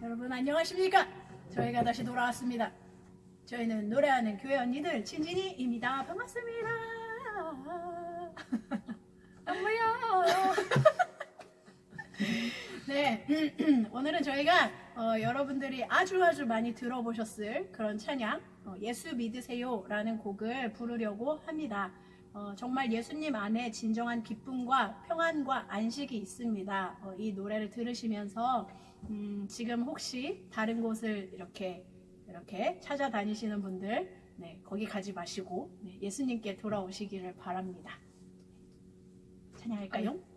여러분 안녕하십니까? 저희가 다시 돌아왔습니다. 저희는 노래하는 교회 언니들 친진이입니다. 반갑습니다. 안무요. 네, 오늘은 저희가 어, 여러분들이 아주 아주 많이 들어보셨을 그런 찬양 어, 예수 믿으세요 라는 곡을 부르려고 합니다. 어, 정말 예수님 안에 진정한 기쁨과 평안과 안식이 있습니다. 어, 이 노래를 들으시면서 음, 지금 혹시 다른 곳을 이렇게 이렇게 찾아다니시는 분들 네, 거기 가지 마시고 네, 예수님께 돌아오시기를 바랍니다. 찬양할까요?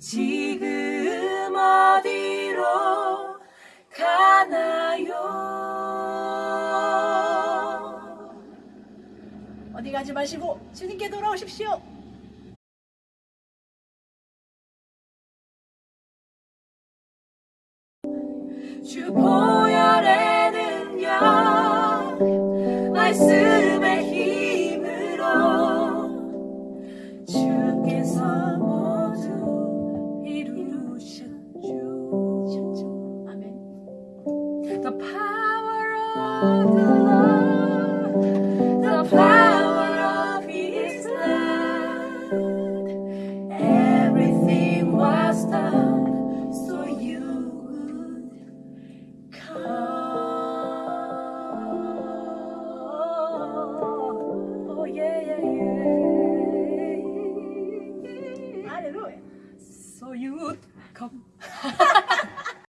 지금 어디로 가나요? 어디 가지 마시고 주님께 돌아오십시오. 주 보혈에는요 말씀 the Lord